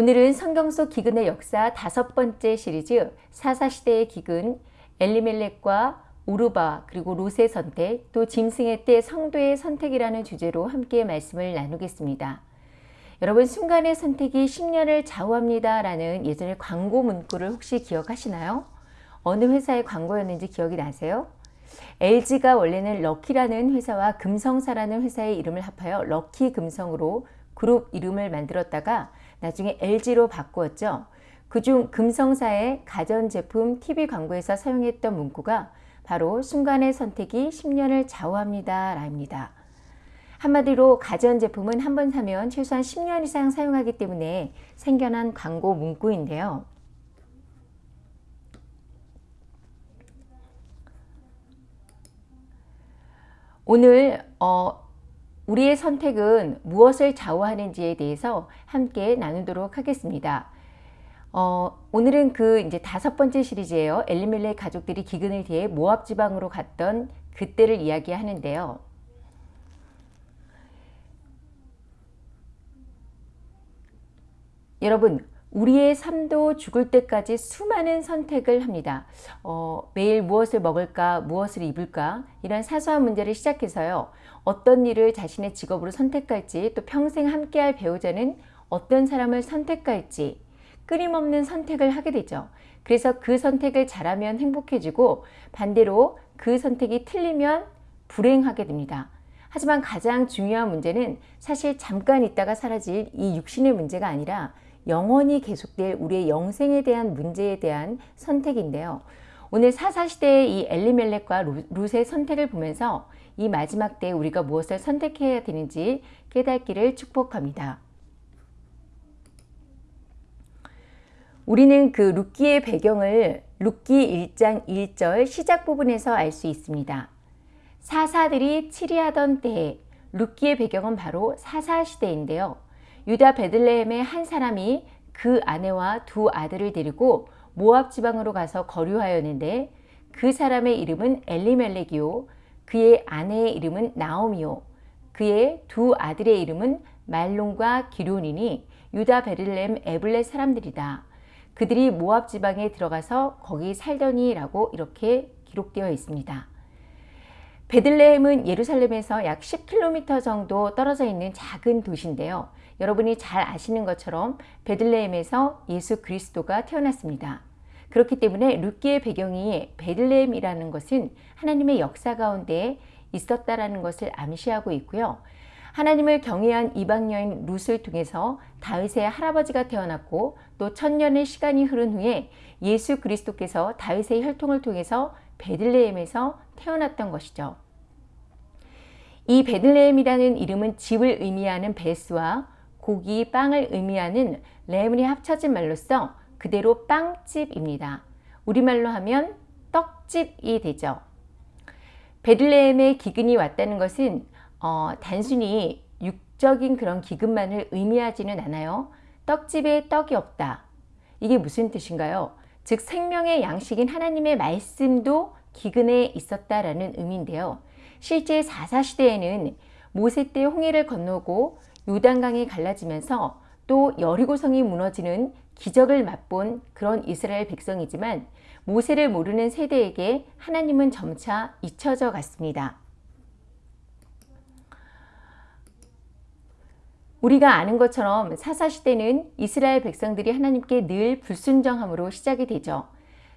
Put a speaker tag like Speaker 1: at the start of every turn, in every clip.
Speaker 1: 오늘은 성경 속 기근의 역사 다섯 번째 시리즈 사사시대의 기근 엘리멜렉과 우르바 그리고 롯의 선택 또 짐승의 때 성도의 선택이라는 주제로 함께 말씀을 나누겠습니다. 여러분 순간의 선택이 10년을 좌우합니다 라는 예전의 광고 문구를 혹시 기억하시나요? 어느 회사의 광고였는지 기억이 나세요? LG가 원래는 럭키라는 회사와 금성사라는 회사의 이름을 합하여 럭키 금성으로 그룹 이름을 만들었다가 나중에 LG로 바꾸었죠. 그중 금성사의 가전제품 TV 광고에서 사용했던 문구가 바로 순간의 선택이 10년을 좌우합니다. 라입니다. 한마디로 가전제품은 한 번 사면 최소한 10년 이상 사용하기 때문에 생겨난 광고 문구인데요. 오늘 어, 우리의 선택은 무엇을 좌우하는지에 대해서 함께 나누도록 하겠습니다. 어, 오늘은 그 이제 다섯 번째 시리즈예요. 엘리멜레 가족들이 기근을 뒤에 모압 지방으로 갔던 그때를 이야기하는데요. 여러분 우리의 삶도 죽을 때까지 수많은 선택을 합니다. 어, 매일 무엇을 먹을까, 무엇을 입을까 이런 사소한 문제를 시작해서요. 어떤 일을 자신의 직업으로 선택할지 또 평생 함께할 배우자는 어떤 사람을 선택할지 끊임없는 선택을 하게 되죠. 그래서 그 선택을 잘하면 행복해지고 반대로 그 선택이 틀리면 불행하게 됩니다. 하지만 가장 중요한 문제는 사실 잠깐 있다가 사라질 이 육신의 문제가 아니라 영원히 계속될 우리의 영생에 대한 문제에 대한 선택인데요. 오늘 사사시대의 이 엘리멜렉과 룻의 선택을 보면서 이 마지막 때에 우리가 무엇을 선택해야 되는지 깨닫기를 축복합니다. 우리는 그 룻기의 배경을 룻기 1장 1절 시작 부분에서 알 수 있습니다. 사사들이 치리하던 때에 룻기의 배경은 바로 사사시대인데요. 유다 베들레헴의 한 사람이 그 아내와 두 아들을 데리고 모압 지방으로 가서 거류하였는데 그 사람의 이름은 엘리멜렉이요 그의 아내의 이름은 나오미요 그의 두 아들의 이름은 말론과 기론이니 유다 베들레헴 에블렛 사람들이다. 그들이 모압 지방에 들어가서 거기 살더니 라고 이렇게 기록되어 있습니다. 베들레헴은 예루살렘에서 약 10km 정도 떨어져 있는 작은 도시인데요. 여러분이 잘 아시는 것처럼 베들레헴에서 예수 그리스도가 태어났습니다. 그렇기 때문에 룻기의 배경이 베들레헴이라는 것은 하나님의 역사 가운데 있었다라는 것을 암시하고 있고요. 하나님을 경외한 이방 여인 룻을 통해서 다윗의 할아버지가 태어났고 또 천년의 시간이 흐른 후에 예수 그리스도께서 다윗의 혈통을 통해서 베들레헴에서 태어났던 것이죠. 이 베들레헴이라는 이름은 집을 의미하는 베스와 고기, 빵을 의미하는 레몬이 합쳐진 말로써 그대로 빵집입니다. 우리말로 하면 떡집이 되죠. 베들레헴의 기근이 왔다는 것은 어, 단순히 육적인 그런 기근만을 의미하지는 않아요. 떡집에 떡이 없다. 이게 무슨 뜻인가요? 즉 생명의 양식인 하나님의 말씀도 기근에 있었다라는 의미인데요. 실제 사사시대에는 모세 때 홍해를 건너고 요단강이 갈라지면서 또 여리고성이 무너지는 기적을 맛본 그런 이스라엘 백성이지만 모세를 모르는 세대에게 하나님은 점차 잊혀져 갔습니다. 우리가 아는 것처럼 사사시대는 이스라엘 백성들이 하나님께 늘 불순정함으로 시작이 되죠.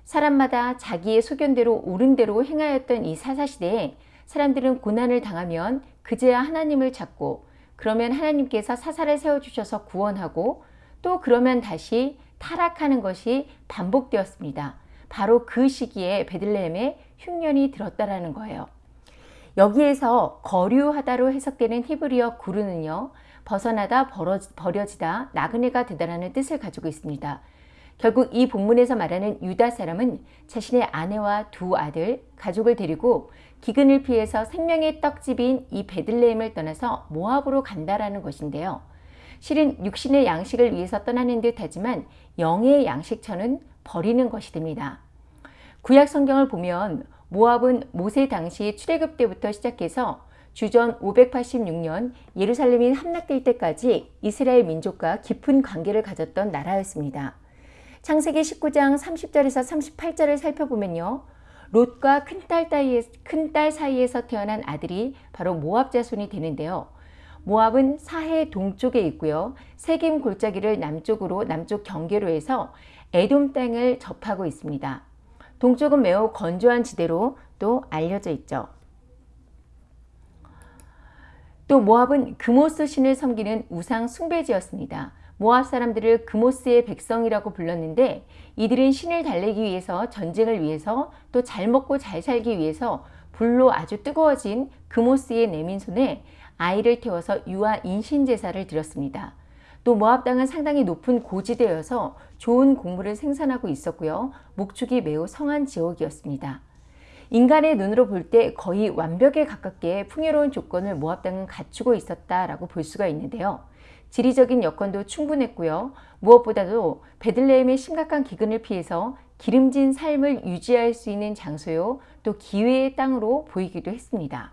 Speaker 1: 사람마다 자기의 소견대로 옳은 대로 행하였던 이 사사시대에 사람들은 고난을 당하면 그제야 하나님을 찾고 그러면 하나님께서 사사를 세워주셔서 구원하고 또 그러면 다시 타락하는 것이 반복되었습니다. 바로 그 시기에 베들레헴에 흉년이 들었다라는 거예요. 여기에서 거류하다로 해석되는 히브리어 구르는요. 벗어나다 버려지다 나그네가 되다라는 뜻을 가지고 있습니다. 결국 이 본문에서 말하는 유다 사람은 자신의 아내와 두 아들, 가족을 데리고 기근을 피해서 생명의 떡집인 이 베들레헴을 떠나서 모압으로 간다라는 것인데요. 실은 육신의 양식을 위해서 떠나는 듯 하지만 영의 양식처는 버리는 것이 됩니다. 구약 성경을 보면 모압은 모세 당시 출애굽 때부터 시작해서 주전 586년 예루살렘이 함락될 때까지 이스라엘 민족과 깊은 관계를 가졌던 나라였습니다. 창세기 19장 30절에서 38절을 살펴보면요. 롯과 큰딸 큰딸 사이에서 태어난 아들이 바로 모압 자손이 되는데요. 모압은 사해 동쪽에 있고요. 세김 골짜기를 남쪽으로 남쪽 경계로 해서 에돔 땅을 접하고 있습니다. 동쪽은 매우 건조한 지대로 또 알려져 있죠. 또 모압은 금오스 신을 섬기는 우상 숭배지였습니다. 모압 사람들을 금오스의 백성이라고 불렀는데 이들은 신을 달래기 위해서 전쟁을 위해서 또 잘 먹고 잘 살기 위해서 불로 아주 뜨거워진 금오스의 내민 손에 아이를 태워서 유아 인신 제사를 드렸습니다. 또 모압 땅은 상당히 높은 고지대여서 좋은 곡물을 생산하고 있었고요. 목축이 매우 성한 지역이었습니다. 인간의 눈으로 볼 때 거의 완벽에 가깝게 풍요로운 조건을 모압 땅은 갖추고 있었다라고 볼 수가 있는데요. 지리적인 여건도 충분했고요. 무엇보다도 베들레헴의 심각한 기근을 피해서 기름진 삶을 유지할 수 있는 장소요. 또 기회의 땅으로 보이기도 했습니다.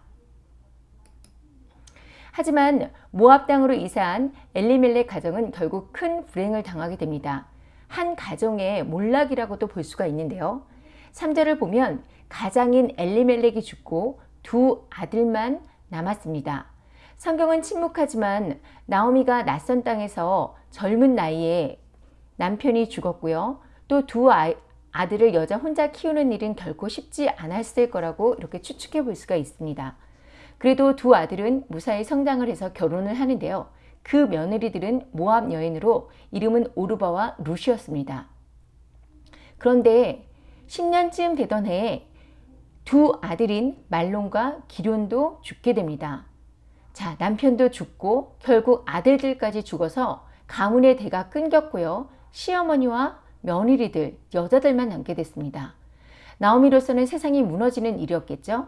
Speaker 1: 하지만 모압 땅으로 이사한 엘리멜렉 가정은 결국 큰 불행을 당하게 됩니다. 한 가정의 몰락이라고도 볼 수가 있는데요. 3절을 보면 가장인 엘리멜렉이 죽고 두 아들만 남았습니다. 성경은 침묵하지만 나오미가 낯선 땅에서 젊은 나이에 남편이 죽었고요. 또 두 아들을 여자 혼자 키우는 일은 결코 쉽지 않았을 거라고 이렇게 추측해 볼 수가 있습니다. 그래도 두 아들은 무사히 성장을 해서 결혼을 하는데요. 그 며느리들은 모압 여인으로 이름은 오르바와 루시였습니다. 그런데 10년쯤 되던 해에 두 아들인 말론과 기련도 죽게 됩니다. 자, 남편도 죽고 결국 아들들까지 죽어서 가문의 대가 끊겼고요. 시어머니와 며느리들, 여자들만 남게 됐습니다. 나오미로서는 세상이 무너지는 일이었겠죠.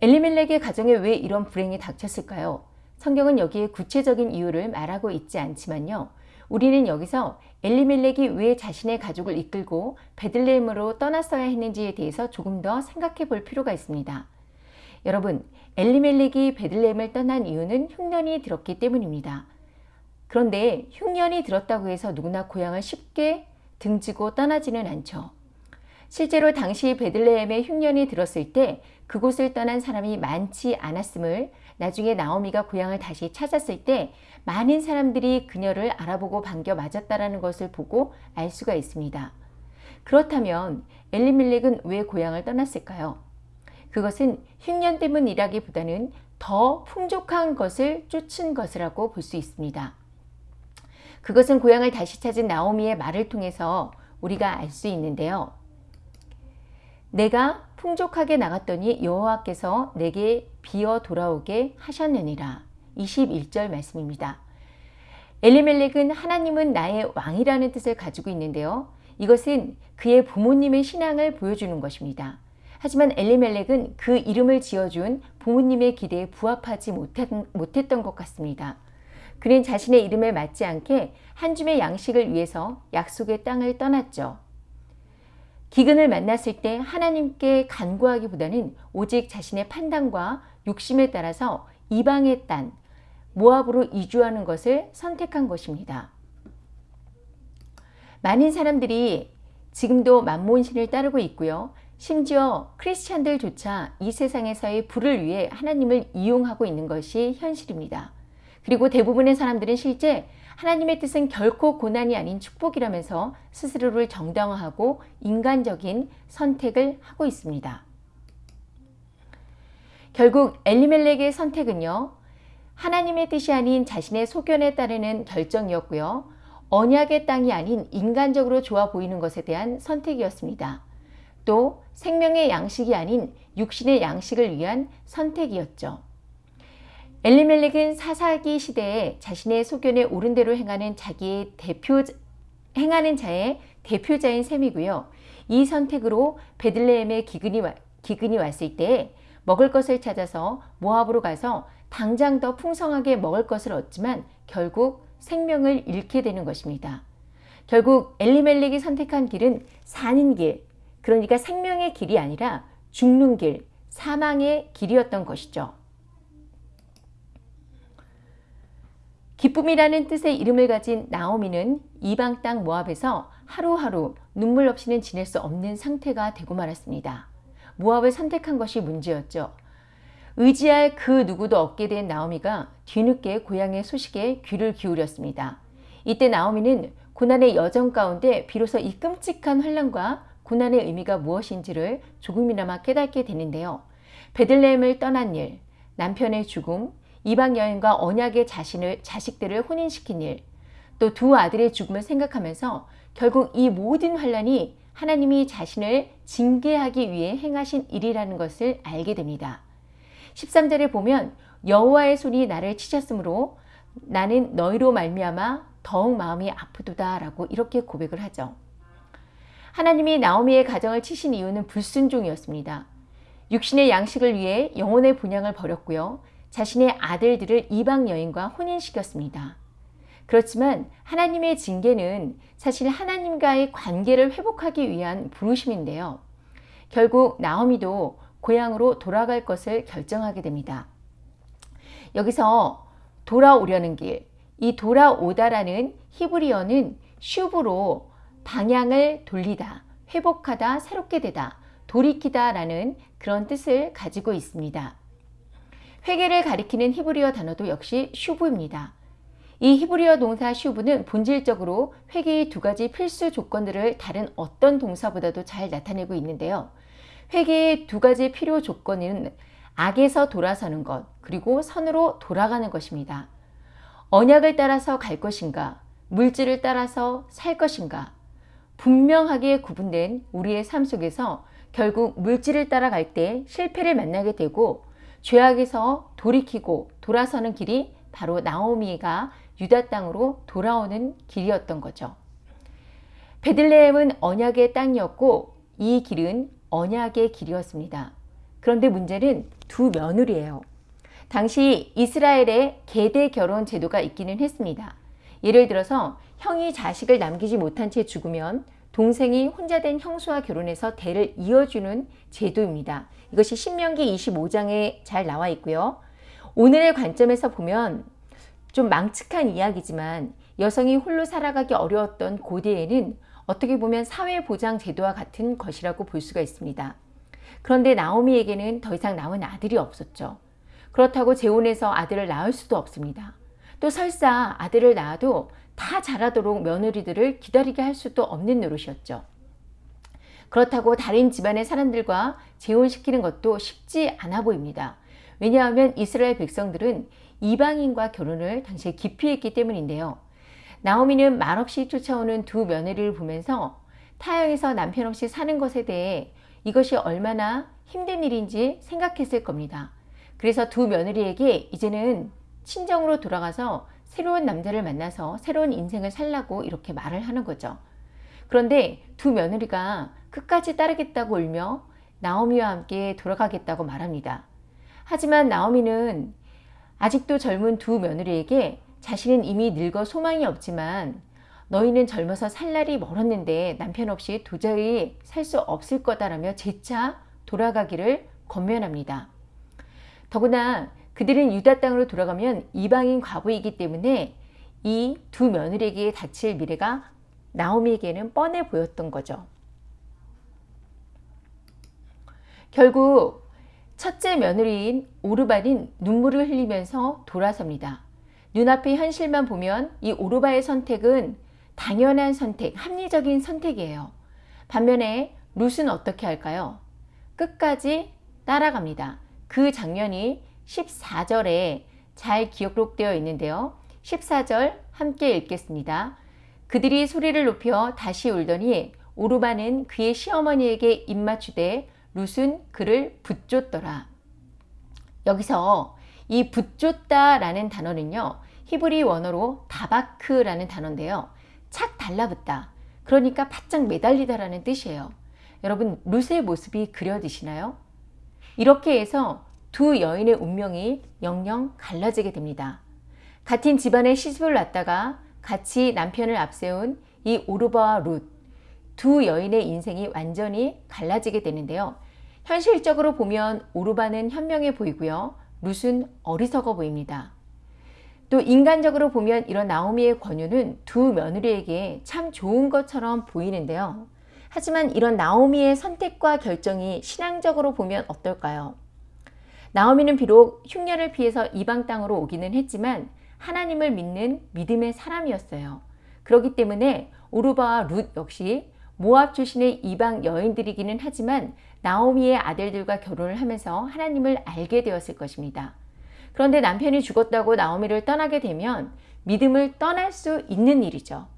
Speaker 1: 엘리멜렉의 가정에 왜 이런 불행이 닥쳤을까요? 성경은 여기에 구체적인 이유를 말하고 있지 않지만요. 우리는 여기서 엘리멜렉이 왜 자신의 가족을 이끌고 베들레헴으로 떠났어야 했는지에 대해서 조금 더 생각해 볼 필요가 있습니다. 여러분, 엘리멜렉이 베들레헴을 떠난 이유는 흉년이 들었기 때문입니다. 그런데 흉년이 들었다고 해서 누구나 고향을 쉽게 등지고 떠나지는 않죠. 실제로 당시 베들레헴에 흉년이 들었을 때 그곳을 떠난 사람이 많지 않았음을 나중에 나오미가 고향을 다시 찾았을 때 많은 사람들이 그녀를 알아보고 반겨 맞았다라는 것을 보고 알 수가 있습니다. 그렇다면 엘리밀렉은 왜 고향을 떠났을까요? 그것은 흉년 때문이라기보다는 더 풍족한 것을 쫓은 것이라고 볼 수 있습니다. 그것은 고향을 다시 찾은 나오미의 말을 통해서 우리가 알 수 있는데요. 내가 풍족하게 나갔더니 여호와께서 내게 비어 돌아오게 하셨느니라. 21절 말씀입니다. 엘리멜렉은 하나님은 나의 왕이라는 뜻을 가지고 있는데요. 이것은 그의 부모님의 신앙을 보여주는 것입니다. 하지만 엘리멜렉은 그 이름을 지어준 부모님의 기대에 부합하지 못했던 것 같습니다. 그는 자신의 이름에 맞지 않게 한 줌의 양식을 위해서 약속의 땅을 떠났죠. 기근을 만났을 때 하나님께 간구하기보다는 오직 자신의 판단과 욕심에 따라서 이방의 땅, 모압으로 이주하는 것을 선택한 것입니다. 많은 사람들이 지금도 만몬신을 따르고 있고요. 심지어 크리스찬들조차 이 세상에서의 부를 위해 하나님을 이용하고 있는 것이 현실입니다. 그리고 대부분의 사람들은 실제 하나님의 뜻은 결코 고난이 아닌 축복이라면서 스스로를 정당화하고 인간적인 선택을 하고 있습니다. 결국 엘리멜렉의 선택은요. 하나님의 뜻이 아닌 자신의 소견에 따르는 결정이었고요. 언약의 땅이 아닌 인간적으로 좋아 보이는 것에 대한 선택이었습니다. 또 생명의 양식이 아닌 육신의 양식을 위한 선택이었죠. 엘리멜렉은 사사기 시대에 자신의 소견에 옳은 대로 행하는 자기의 대표 행하는 자의 대표자인 셈이고요. 이 선택으로 베들레헴에 기근이, 기근이 왔을 때 먹을 것을 찾아서 모압으로 가서 당장 더 풍성하게 먹을 것을 얻지만 결국 생명을 잃게 되는 것입니다. 결국 엘리멜렉이 선택한 길은 사는 길, 그러니까 생명의 길이 아니라 죽는 길, 사망의 길이었던 것이죠. 기쁨이라는 뜻의 이름을 가진 나오미는 이방 땅 모압에서 하루하루 눈물 없이는 지낼 수 없는 상태가 되고 말았습니다. 모압을 선택한 것이 문제였죠. 의지할 그 누구도 없게 된 나오미가 뒤늦게 고향의 소식에 귀를 기울였습니다. 이때 나오미는 고난의 여정 가운데 비로소 이 끔찍한 환란과 고난의 의미가 무엇인지를 조금이나마 깨닫게 되는데요. 베들레헴을 떠난 일, 남편의 죽음, 이방 여인과 언약의 자신을 자식들을 혼인시킨 일, 또 두 아들의 죽음을 생각하면서 결국 이 모든 환란이 하나님이 자신을 징계하기 위해 행하신 일이라는 것을 알게 됩니다. 13절에 보면 여호와의 손이 나를 치셨으므로 나는 너희로 말미암아 더욱 마음이 아프도다 라고 이렇게 고백을 하죠. 하나님이 나오미의 가정을 치신 이유는 불순종이었습니다. 육신의 양식을 위해 영혼의 분양을 버렸고요. 자신의 아들들을 이방 여인과 혼인시켰습니다. 그렇지만 하나님의 징계는 사실 하나님과의 관계를 회복하기 위한 부르심인데요. 결국 나오미도 고향으로 돌아갈 것을 결정하게 됩니다. 여기서 돌아오려는 길, 이 돌아오다라는 히브리어는 슈브로 방향을 돌리다, 회복하다, 새롭게 되다, 돌이키다 라는 그런 뜻을 가지고 있습니다. 회개를 가리키는 히브리어 단어도 역시 슈브입니다. 이 히브리어 동사 슈브는 본질적으로 회개의 두 가지 필수 조건들을 다른 어떤 동사보다도 잘 나타내고 있는데요. 회개의 두 가지 필요 조건은 악에서 돌아서는 것, 그리고 선으로 돌아가는 것입니다. 언약을 따라서 갈 것인가, 물질을 따라서 살 것인가, 분명하게 구분된 우리의 삶 속에서 결국 물질을 따라갈 때 실패를 만나게 되고 죄악에서 돌이키고 돌아서는 길이 바로 나오미가 유다 땅으로 돌아오는 길이었던 거죠. 베들레헴은 언약의 땅이었고 이 길은 언약의 길이었습니다. 그런데 문제는 두 며느리예요. 당시 이스라엘에 계대 결혼 제도가 있기는 했습니다. 예를 들어서 형이 자식을 남기지 못한 채 죽으면 동생이 혼자 된 형수와 결혼해서 대를 이어주는 제도입니다. 이것이 신명기 25장에 잘 나와 있고요. 오늘의 관점에서 보면 좀 망측한 이야기지만 여성이 홀로 살아가기 어려웠던 고대에는 어떻게 보면 사회보장 제도와 같은 것이라고 볼 수가 있습니다. 그런데 나오미에게는 더 이상 남은 아들이 없었죠. 그렇다고 재혼해서 아들을 낳을 수도 없습니다. 또 설사 아들을 낳아도 다 자라도록 며느리들을 기다리게 할 수도 없는 노릇이었죠. 그렇다고 다른 집안의 사람들과 재혼시키는 것도 쉽지 않아 보입니다. 왜냐하면 이스라엘 백성들은 이방인과 결혼을 당시에 기피했기 때문인데요. 나오미는 말없이 쫓아오는 두 며느리를 보면서 타영에서 남편 없이 사는 것에 대해 이것이 얼마나 힘든 일인지 생각했을 겁니다. 그래서 두 며느리에게 이제는 친정으로 돌아가서 새로운 남자를 만나서 새로운 인생을 살라고 이렇게 말을 하는 거죠. 그런데 두 며느리가 끝까지 따르겠다고 울며 나오미와 함께 돌아가겠다고 말합니다. 하지만 나오미는 아직도 젊은 두 며느리에게 자신은 이미 늙어 소망이 없지만 너희는 젊어서 살 날이 멀었는데 남편 없이 도저히 살 수 없을 거다라며 재차 돌아가기를 권면합니다. 더구나 그들은 유다 땅으로 돌아가면 이방인 과부이기 때문에 이 두 며느리에게 닥칠 미래가 나오미에게는 뻔해 보였던 거죠. 결국 첫째 며느리인 오르반인 눈물을 흘리면서 돌아섭니다. 눈앞의 현실만 보면 이 오르바의 선택은 당연한 선택, 합리적인 선택이에요. 반면에 룻은 어떻게 할까요? 끝까지 따라갑니다. 그 장면이 14절에 잘 기록되어 있는데요. 14절 함께 읽겠습니다. 그들이 소리를 높여 다시 울더니 오르바는 그의 시어머니에게 입맞추되 룻은 그를 붙쫓더라. 여기서 이 붙쫓다 라는 단어는요. 히브리 원어로 다바크라는 단어인데요. 착 달라붙다. 그러니까 바짝 매달리다 라는 뜻이에요. 여러분 룻의 모습이 그려지시나요? 이렇게 해서 두 여인의 운명이 영영 갈라지게 됩니다. 같은 집안에 시집을 왔다가 같이 남편을 앞세운 이 오르바와 룻, 두 여인의 인생이 완전히 갈라지게 되는데요. 현실적으로 보면 오르바는 현명해 보이고요. 룻은 어리석어 보입니다. 또 인간적으로 보면 이런 나오미의 권유는 두 며느리에게 참 좋은 것처럼 보이는데요. 하지만 이런 나오미의 선택과 결정이 신앙적으로 보면 어떨까요? 나오미는 비록 흉년을 피해서 이방 땅으로 오기는 했지만 하나님을 믿는 믿음의 사람이었어요. 그렇기 때문에 오르바와 룻 역시 모압 출신의 이방 여인들이기는 하지만 나오미의 아들들과 결혼을 하면서 하나님을 알게 되었을 것입니다. 그런데 남편이 죽었다고 나오미를 떠나게 되면 믿음을 떠날 수 있는 일이죠.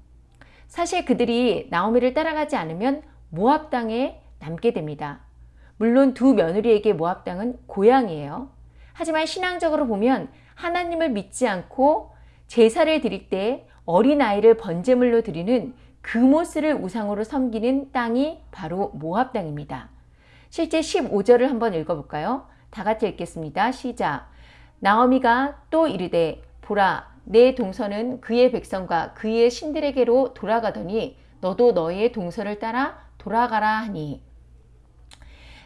Speaker 1: 사실 그들이 나오미를 따라가지 않으면 모압 땅에 남게 됩니다. 물론 두 며느리에게 모압 땅은 고향이에요. 하지만 신앙적으로 보면 하나님을 믿지 않고 제사를 드릴 때 어린아이를 번제물로 드리는 금오스를 우상으로 섬기는 땅이 바로 모압 땅입니다. 실제 15절을 한번 읽어볼까요? 다 같이 읽겠습니다. 시작. 나오미가 또 이르되 보라 내 동서는 그의 백성과 그의 신들에게로 돌아가더니 너도 너의 동서를 따라 돌아가라 하니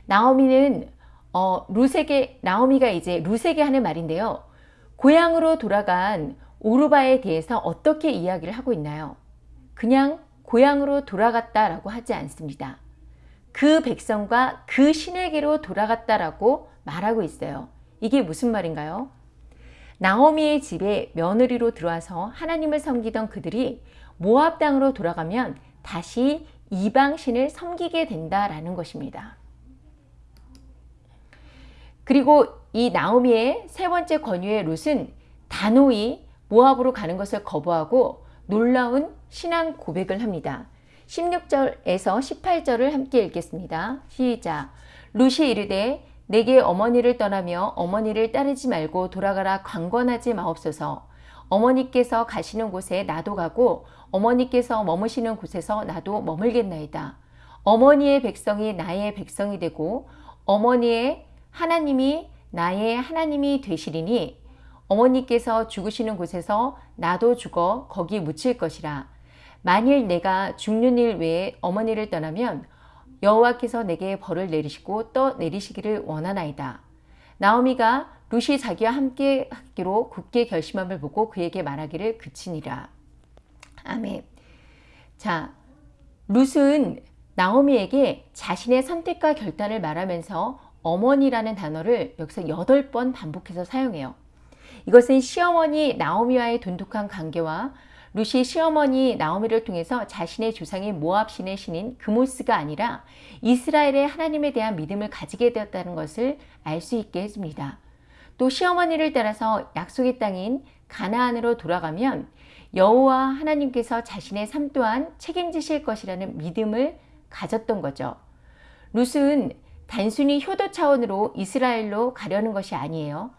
Speaker 1: 나오미는 어, 루세게 나오미가 이제 루세게 하는 말인데요. 고향으로 돌아간 오르바에 대해서 어떻게 이야기를 하고 있나요? 그냥 고향으로 돌아갔다라고 하지 않습니다. 그 백성과 그 신에게로 돌아갔다라고 말하고 있어요. 이게 무슨 말인가요? 나오미의 집에 며느리로 들어와서 하나님을 섬기던 그들이 모압 땅으로 돌아가면 다시 이방신을 섬기게 된다라는 것입니다. 그리고 이 나오미의 세 번째 권유의 룻은 단호히 모압으로 가는 것을 거부하고 놀라운 신앙 고백을 합니다. 16절에서 18절을 함께 읽겠습니다. 시작. 룻이 이르되 내게 어머니를 떠나며 어머니를 따르지 말고 돌아가라 강권하지 마옵소서. 어머니께서 가시는 곳에 나도 가고 어머니께서 머무시는 곳에서 나도 머물겠나이다. 어머니의 백성이 나의 백성이 되고 어머니의 하나님이 나의 하나님이 되시리니 어머니께서 죽으시는 곳에서 나도 죽어 거기 묻힐 것이라. 만일 내가 죽는 일 외에 어머니를 떠나면 여호와께서 내게 벌을 내리시고 또 내리시기를 원하나이다. 나오미가 룻이 자기와 함께 하기로 굳게 결심함을 보고 그에게 말하기를 그치니라. 아멘. 자, 룻은 나오미에게 자신의 선택과 결단을 말하면서 어머니라는 단어를 여기서 여덟 번 반복해서 사용해요. 이것은 시어머니 나오미와의 돈독한 관계와 루시 시어머니 나오미를 통해서 자신의 조상인 모압 신의 신인 그모스가 아니라 이스라엘의 하나님에 대한 믿음을 가지게 되었다는 것을 알 수 있게 해줍니다. 또 시어머니를 따라서 약속의 땅인 가나안으로 돌아가면 여호와 하나님께서 자신의 삶 또한 책임지실 것이라는 믿음을 가졌던 거죠. 룻은 단순히 효도 차원으로 이스라엘로 가려는 것이 아니에요.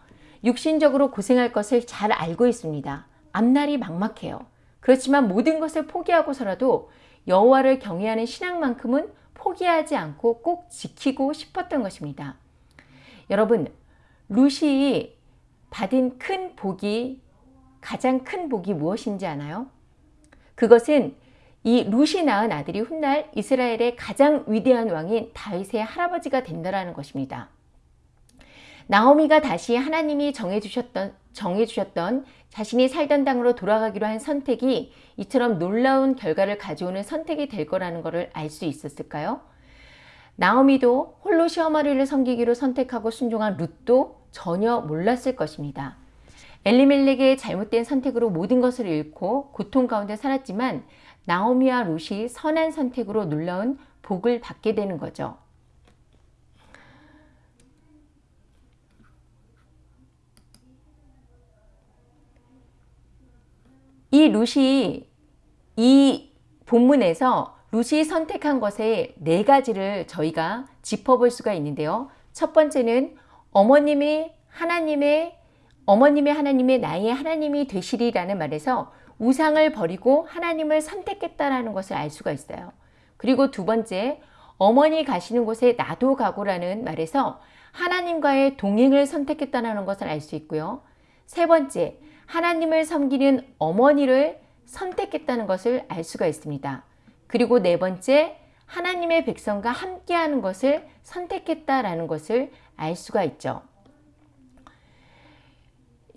Speaker 1: 육신적으로 고생할 것을 잘 알고 있습니다. 앞날이 막막해요. 그렇지만 모든 것을 포기하고서라도 여호와를 경외하는 신앙만큼은 포기하지 않고 꼭 지키고 싶었던 것입니다. 여러분, 루시 받은 큰 복이 가장 큰 복이 무엇인지 아나요? 그것은 이 루시 낳은 아들이 훗날 이스라엘의 가장 위대한 왕인 다윗의 할아버지가 된다라는 것입니다. 나오미가 다시 하나님이 정해주셨던, 정해주셨던 자신이 살던 땅으로 돌아가기로 한 선택이 이처럼 놀라운 결과를 가져오는 선택이 될 거라는 것을 알 수 있었을까요? 나오미도 홀로 시어머니를 섬기기로 선택하고 순종한 룻도 전혀 몰랐을 것입니다. 엘리멜렉의 잘못된 선택으로 모든 것을 잃고 고통 가운데 살았지만 나오미와 룻이 선한 선택으로 놀라운 복을 받게 되는 거죠. 이 룻이 이 본문에서 룻이 선택한 것에 네 가지를 저희가 짚어볼 수가 있는데요. 첫 번째는 어머님이 하나님의 어머님의 하나님의 나의 하나님이 되시리라는 말에서 우상을 버리고 하나님을 선택했다라는 것을 알 수가 있어요. 그리고 두 번째, 어머니 가시는 곳에 나도 가고라는 말에서 하나님과의 동행을 선택했다는 것을 알 수 있고요. 세 번째, 하나님을 섬기는 어머니를 선택했다는 것을 알 수가 있습니다. 그리고 네 번째, 하나님의 백성과 함께하는 것을 선택했다라는 것을 알 수가 있죠.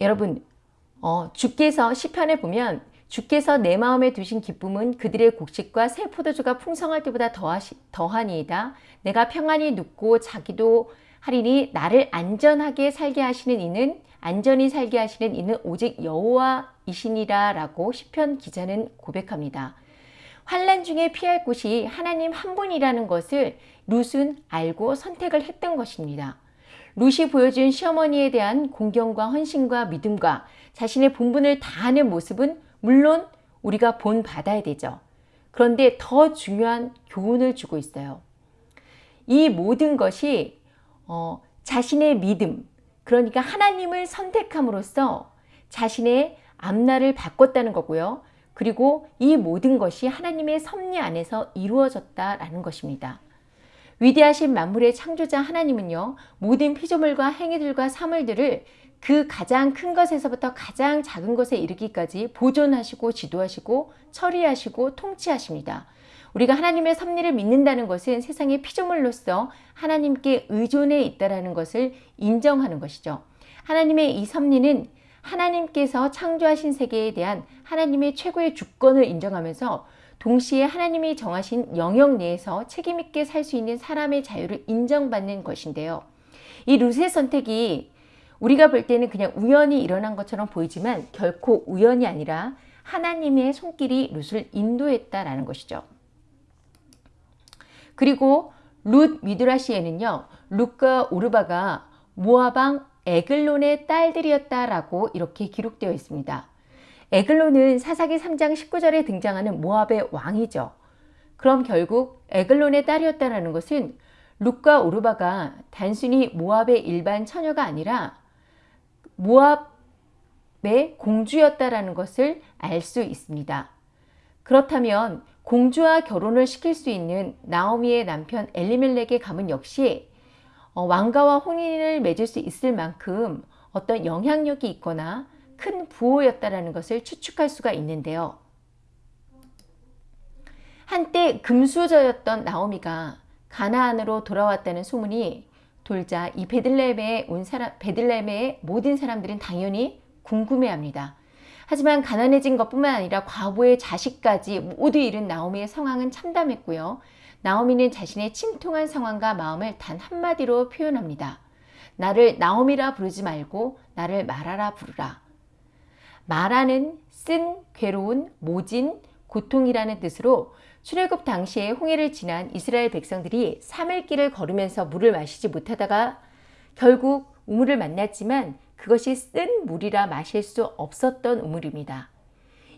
Speaker 1: 여러분, 어, 주께서 시편에 보면 주께서 내 마음에 두신 기쁨은 그들의 곡식과 새 포도주가 풍성할 때보다 더하시, 더하니이다. 내가 평안히 눕고 자기도 하리니 나를 안전하게 살게 하시는 이는 안전히 살게 하시는 이는 오직 여호와이시니라 라고 시편 기자는 고백합니다. 환란 중에 피할 곳이 하나님 한 분이라는 것을 룻은 알고 선택을 했던 것입니다. 룻이 보여준 시어머니에 대한 공경과 헌신과 믿음과 자신의 본분을 다하는 모습은 물론 우리가 본 받아야 되죠. 그런데 더 중요한 교훈을 주고 있어요. 이 모든 것이 어, 자신의 믿음, 그러니까 하나님을 선택함으로써 자신의 앞날을 바꿨다는 거고요. 그리고 이 모든 것이 하나님의 섭리 안에서 이루어졌다라는 것입니다. 위대하신 만물의 창조자 하나님은요. 모든 피조물과 행위들과 사물들을 그 가장 큰 것에서부터 가장 작은 것에 이르기까지 보존하시고 지도하시고 처리하시고 통치하십니다. 우리가 하나님의 섭리를 믿는다는 것은 세상의 피조물로서 하나님께 의존해 있다라는 것을 인정하는 것이죠. 하나님의 이 섭리는 하나님께서 창조하신 세계에 대한 하나님의 최고의 주권을 인정하면서 동시에 하나님이 정하신 영역 내에서 책임있게 살 수 있는 사람의 자유를 인정받는 것인데요. 이 룻의 선택이 우리가 볼 때는 그냥 우연히 일어난 것처럼 보이지만 결코 우연이 아니라 하나님의 손길이 룻을 인도했다라는 것이죠. 그리고 룻 미드라시에는요. 룻과 오르바가 모아방 에글론의 딸들이었다라고 이렇게 기록되어 있습니다. 에글론은 사사기 3장 19절에 등장하는 모압의 왕이죠. 그럼 결국 에글론의 딸이었다는 것은 룻과 오르바가 단순히 모압의 일반 처녀가 아니라 모압의 공주였다라는 것을 알 수 있습니다. 그렇다면 공주와 결혼을 시킬 수 있는 나오미의 남편 엘리멜렉의 가문 역시 어, 왕가와 혼인을 맺을 수 있을 만큼 어떤 영향력이 있거나 큰 부호였다라는 것을 추측할 수가 있는데요. 한때 금수저였던 나오미가 가나안으로 돌아왔다는 소문이 돌자 이 베들레헴에 온 사람 베들레헴의 모든 사람들은 당연히 궁금해합니다. 하지만 가난해진 것뿐만 아니라 과부의 자식까지 모두 잃은 나오미의 상황은 참담했고요. 나오미는 자신의 침통한 상황과 마음을 단 한마디로 표현합니다. 나를 나오미라 부르지 말고 나를 마라라 부르라. 마라는 쓴, 괴로운, 모진, 고통이라는 뜻으로 출애굽 당시에 홍해를 지난 이스라엘 백성들이 3일 길을 걸으면서 물을 마시지 못하다가 결국 우물을 만났지만 그것이 쓴 물이라 마실 수 없었던 우물입니다.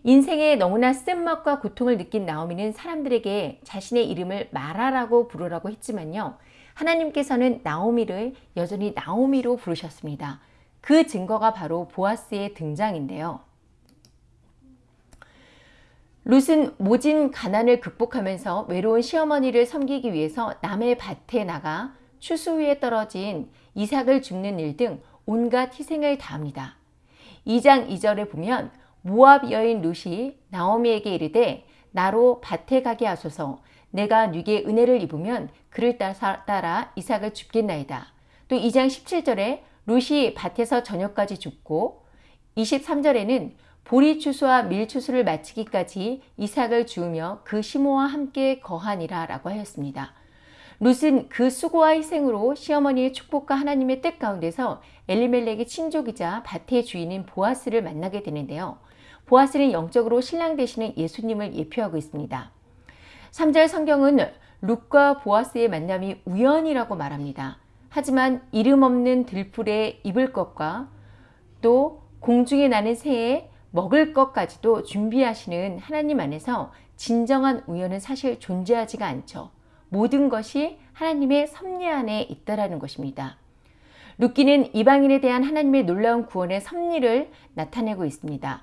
Speaker 1: 인생에 너무나 쓴맛과 고통을 느낀 나오미는 사람들에게 자신의 이름을 마라라고 부르라고 했지만요. 하나님께서는 나오미를 여전히 나오미로 부르셨습니다. 그 증거가 바로 보아스의 등장인데요. 룻은 모진 가난을 극복하면서 외로운 시어머니를 섬기기 위해서 남의 밭에 나가 추수 위에 떨어진 이삭을 줍는 일 등 온갖 희생을 다합니다. 2장 2절에 보면 모압 여인 룻이 나오미에게 이르되 나로 밭에 가게 하소서 내가 네게 은혜를 입으면 그를 따라 이삭을 줍겠나이다. 또 2장 17절에 룻이 밭에서 저녁까지 죽고 23절에는 보리 추수와 밀 추수를 마치기까지 이삭을 주우며 그 시모와 함께 거하니라 라고 하였습니다. 룻은 그 수고와 희생으로 시어머니의 축복과 하나님의 뜻 가운데서 엘리멜렉의 친족이자 밭의 주인인 보아스를 만나게 되는데요. 보아스는 영적으로 신랑 되시는 예수님을 예표하고 있습니다. 3절 성경은 룻과 보아스의 만남이 우연이라고 말합니다. 하지만 이름 없는 들풀에 입을 것과 또 공중에 나는 새에 먹을 것까지도 준비하시는 하나님 안에서 진정한 우연은 사실 존재하지가 않죠. 모든 것이 하나님의 섭리 안에 있다라는 것입니다. 룻기는 이방인에 대한 하나님의 놀라운 구원의 섭리를 나타내고 있습니다.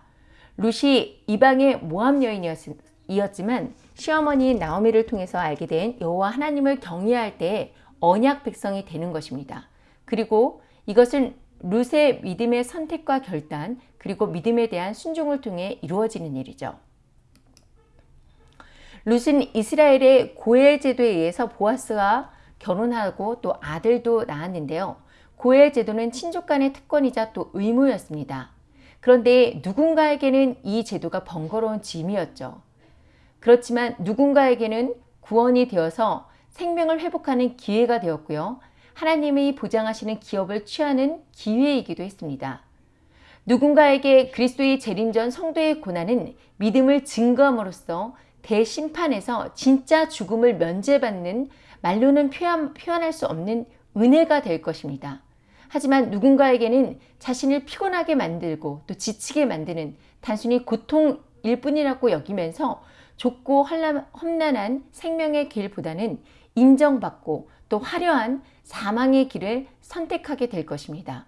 Speaker 1: 룻이 이방의 모함 여인이었지만 시어머니 나오미를 통해서 알게 된 여호와 하나님을 경외할 때 언약 백성이 되는 것입니다. 그리고 이것은 룻의 믿음의 선택과 결단 그리고 믿음에 대한 순종을 통해 이루어지는 일이죠. 룻은 이스라엘의 고엘 제도에 의해서 보아스와 결혼하고 또 아들도 낳았는데요. 고엘 제도는 친족 간의 특권이자 또 의무였습니다. 그런데 누군가에게는 이 제도가 번거로운 짐이었죠. 그렇지만 누군가에게는 구원이 되어서 생명을 회복하는 기회가 되었고요. 하나님이 보장하시는 기업을 취하는 기회이기도 했습니다. 누군가에게 그리스도의 재림 전 성도의 고난은 믿음을 증거함으로써 대심판에서 진짜 죽음을 면제받는 말로는 표현, 표현할 수 없는 은혜가 될 것입니다. 하지만 누군가에게는 자신을 피곤하게 만들고 또 지치게 만드는 단순히 고통일 뿐이라고 여기면서 좁고 험난한 생명의 길보다는 인정받고 또 화려한 사망의 길을 선택하게 될 것입니다.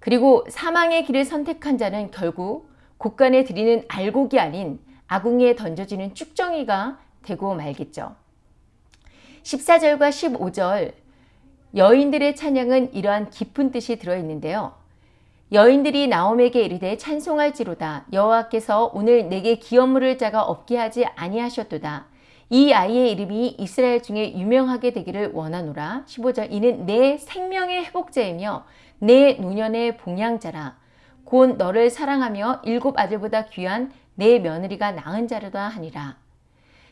Speaker 1: 그리고 사망의 길을 선택한 자는 결국 곳간에 들이는 알곡이 아닌 아궁이에 던져지는 쭉정이가 되고 말겠죠. 14절과 15절 여인들의 찬양은 이러한 깊은 뜻이 들어있는데요. 여인들이 나옴에게 이르되 찬송할지로다 여호와께서 오늘 내게 기업 물을 자가 없게 하지 아니하셨도다. 이 아이의 이름이 이스라엘 중에 유명하게 되기를 원하노라. 15절 이는 내 생명의 회복자이며 내 노년의 봉양자라. 곧 너를 사랑하며 일곱 아들보다 귀한 내 며느리가 낳은 자로다 하니라.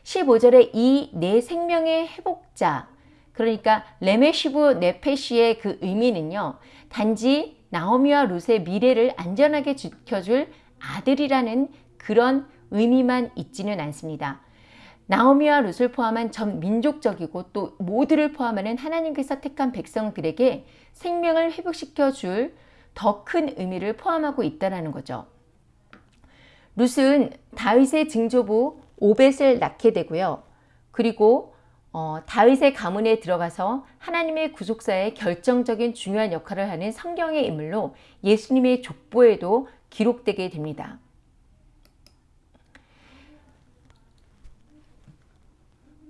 Speaker 1: 15절에 이 내 생명의 회복자 그러니까 למשיב נפש의 그 의미는요. 단지 나오미와 룻의 미래를 안전하게 지켜줄 아들이라는 그런 의미만 있지는 않습니다. 나오미와 룻을 포함한 전 민족적이고 또 모두를 포함하는 하나님께서 택한 백성들에게 생명을 회복시켜 줄 더 큰 의미를 포함하고 있다는 거죠. 룻은 다윗의 증조부 오벳을 낳게 되고요. 그리고 어, 다윗의 가문에 들어가서 하나님의 구속사에 결정적인 중요한 역할을 하는 성경의 인물로 예수님의 족보에도 기록되게 됩니다.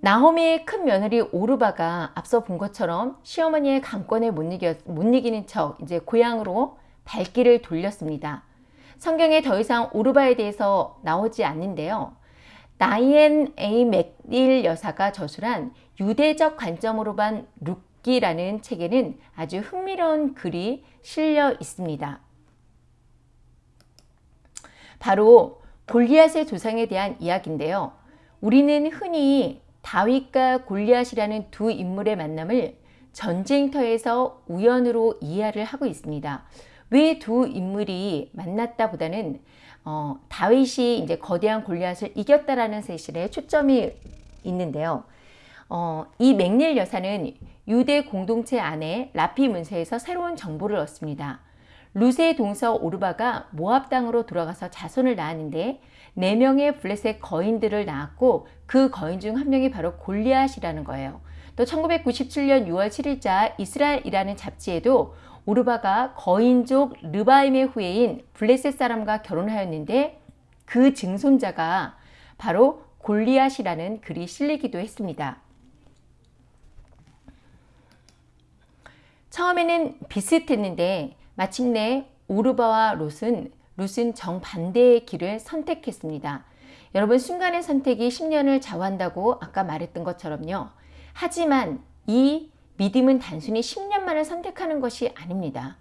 Speaker 1: 나호미의 큰 며느리 오르바가 앞서 본 것처럼 시어머니의 강권에 못, 이겨, 못 이기는 척 이제 고향으로 발길을 돌렸습니다. 성경에 더 이상 오르바에 대해서 나오지 않는데요. 나이엔 에이 맥딜 여사가 저술한 유대적 관점으로 반 룻기라는 책에는 아주 흥미로운 글이 실려 있습니다. 바로 골리앗의 조상에 대한 이야기인데요. 우리는 흔히 다윗과 골리앗이라는 두 인물의 만남을 전쟁터에서 우연으로 이해를 하고 있습니다. 왜 두 인물이 만났다 보다는 어, 다윗이 이제 거대한 골리앗을 이겼다라는 사실에 초점이 있는데요. 어, 이 맥닐 여사는 유대 공동체 안에 라피 문서에서 새로운 정보를 얻습니다. 루세 동서 오르바가 모압 땅으로 돌아가서 자손을 낳았는데 4명의 블레셋 거인들을 낳았고 그 거인 중 한 명이 바로 골리앗이라는 거예요. 또 1997년 6월 7일자 이스라엘이라는 잡지에도 오르바가 거인족 르바임의 후예인 블레셋 사람과 결혼하였는데 그 증손자가 바로 골리앗이라는 글이 실리기도 했습니다. 처음에는 비슷했는데 마침내 오르바와 롯은 롯은 정반대의 길을 선택했습니다. 여러분 순간의 선택이 10년을 좌우한다고 아까 말했던 것처럼요. 하지만 이 믿음은 단순히 10년만을 선택하는 것이 아닙니다.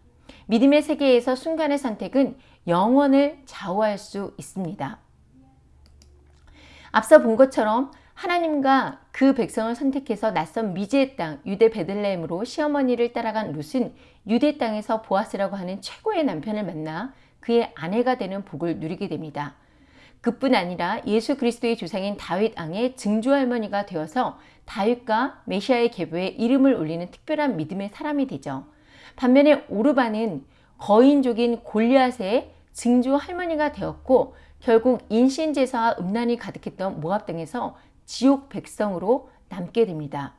Speaker 1: 믿음의 세계에서 순간의 선택은 영원을 좌우할 수 있습니다. 앞서 본 것처럼 하나님과 그 백성을 선택해서 낯선 미지의 땅 유대 베들레헴으로 시어머니를 따라간 룻은 유대 땅에서 보아스라고 하는 최고의 남편을 만나 그의 아내가 되는 복을 누리게 됩니다. 그뿐 아니라 예수 그리스도의 조상인 다윗 왕의 증조 할머니가 되어서 다윗과 메시아의 계보에 이름을 올리는 특별한 믿음의 사람이 되죠. 반면에 오르바는 거인족인 골리앗의 증조 할머니가 되었고 결국 인신제사와 음란이 가득했던 모압 등에서 지옥 백성으로 남게 됩니다.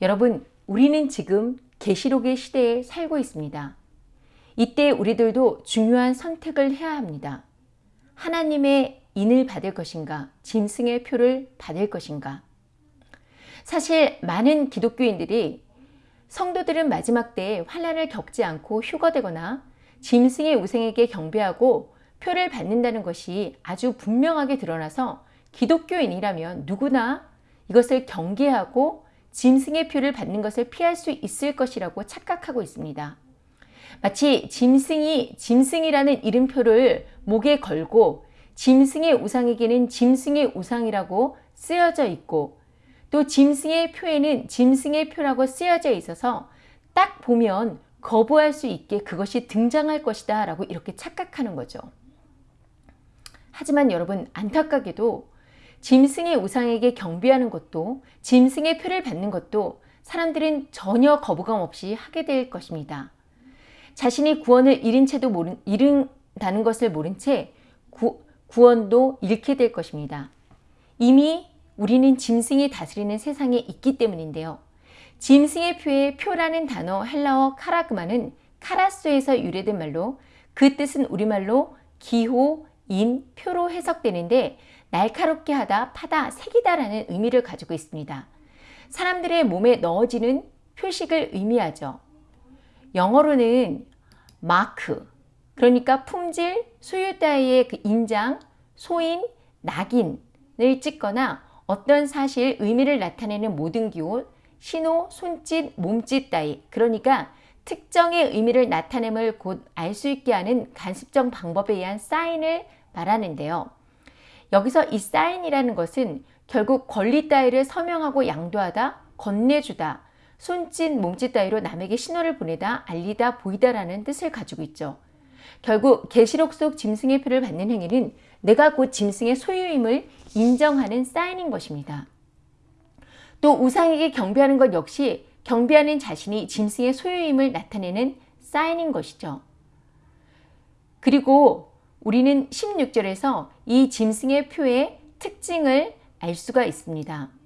Speaker 1: 여러분 우리는 지금 계시록의 시대에 살고 있습니다. 이때 우리들도 중요한 선택을 해야 합니다. 하나님의 인을 받을 것인가 짐승의 표를 받을 것인가 사실 많은 기독교인들이 성도들은 마지막 때에 환란을 겪지 않고 휴거되거나 짐승의 우생에게 경배하고 표를 받는다는 것이 아주 분명하게 드러나서 기독교인이라면 누구나 이것을 경계하고 짐승의 표를 받는 것을 피할 수 있을 것이라고 착각하고 있습니다. 마치 짐승이 짐승이라는 이름표를 목에 걸고 짐승의 우상에게는 짐승의 우상이라고 쓰여져 있고 또 짐승의 표에는 짐승의 표라고 쓰여져 있어서 딱 보면 거부할 수 있게 그것이 등장할 것이다 라고 이렇게 착각하는 거죠. 하지만 여러분 안타깝게도 짐승의 우상에게 경비하는 것도 짐승의 표를 받는 것도 사람들은 전혀 거부감 없이 하게 될 것입니다. 자신이 구원을 잃은 채도 모른, 잃은다는 것을 모른 채 구, 구원도 잃게 될 것입니다. 이미 우리는 짐승이 다스리는 세상에 있기 때문인데요. 짐승의 표에 표라는 단어 헬라어 카라그마는 카라스에서 유래된 말로 그 뜻은 우리말로 기호, 인, 표로 해석되는데 날카롭게 하다, 파다, 색이다라는 의미를 가지고 있습니다. 사람들의 몸에 넣어지는 표식을 의미하죠. 영어로는 마크, 그러니까 품질, 소유 따위의 그 인장, 소인, 낙인을 찍거나 어떤 사실, 의미를 나타내는 모든 기호, 신호, 손짓, 몸짓 따위, 그러니까 특정의 의미를 나타냄을 곧 알 수 있게 하는 간습적 방법에 의한 사인을 말하는데요. 여기서 이 사인이라는 것은 결국 권리 따위를 서명하고 양도하다, 건네주다, 손짓, 몸짓 따위로 남에게 신호를 보내다, 알리다, 보이다라는 뜻을 가지고 있죠. 결국 계시록 속 짐승의 표를 받는 행위는 내가 곧 짐승의 소유임을 인정하는 사인인 것입니다. 또 우상에게 경배하는 것 역시 경배하는 자신이 짐승의 소유임을 나타내는 사인인 것이죠. 그리고 우리는 16절에서 이 짐승의 표의 특징을 알 수가 있습니다.